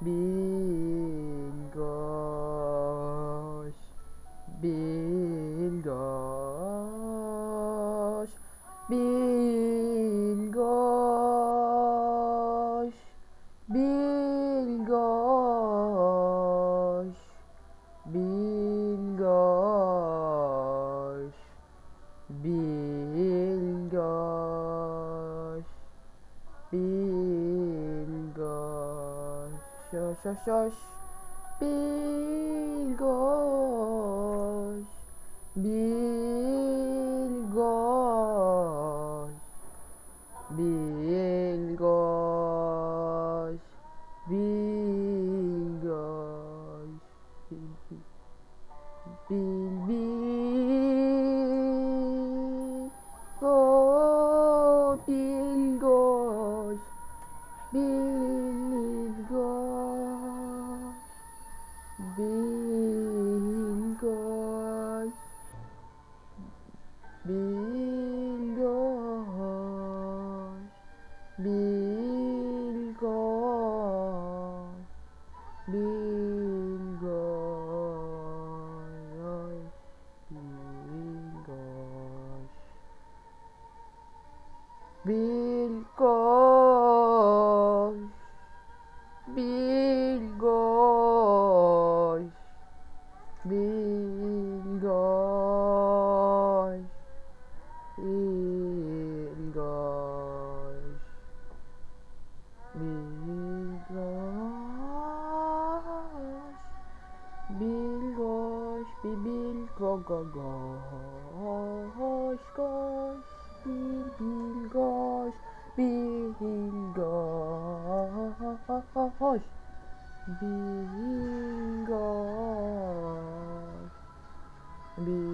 Bilgoş Bilgoş Bilgoş Şoş şoş şoş. Bilgoş. Bilgoş. Bilgoş. Bilgoş. Bil bil Bingo. Bingo. Bingo. Bingo. go go go. Hoş koş Bil bil koş Bil koş. Bil koş Bil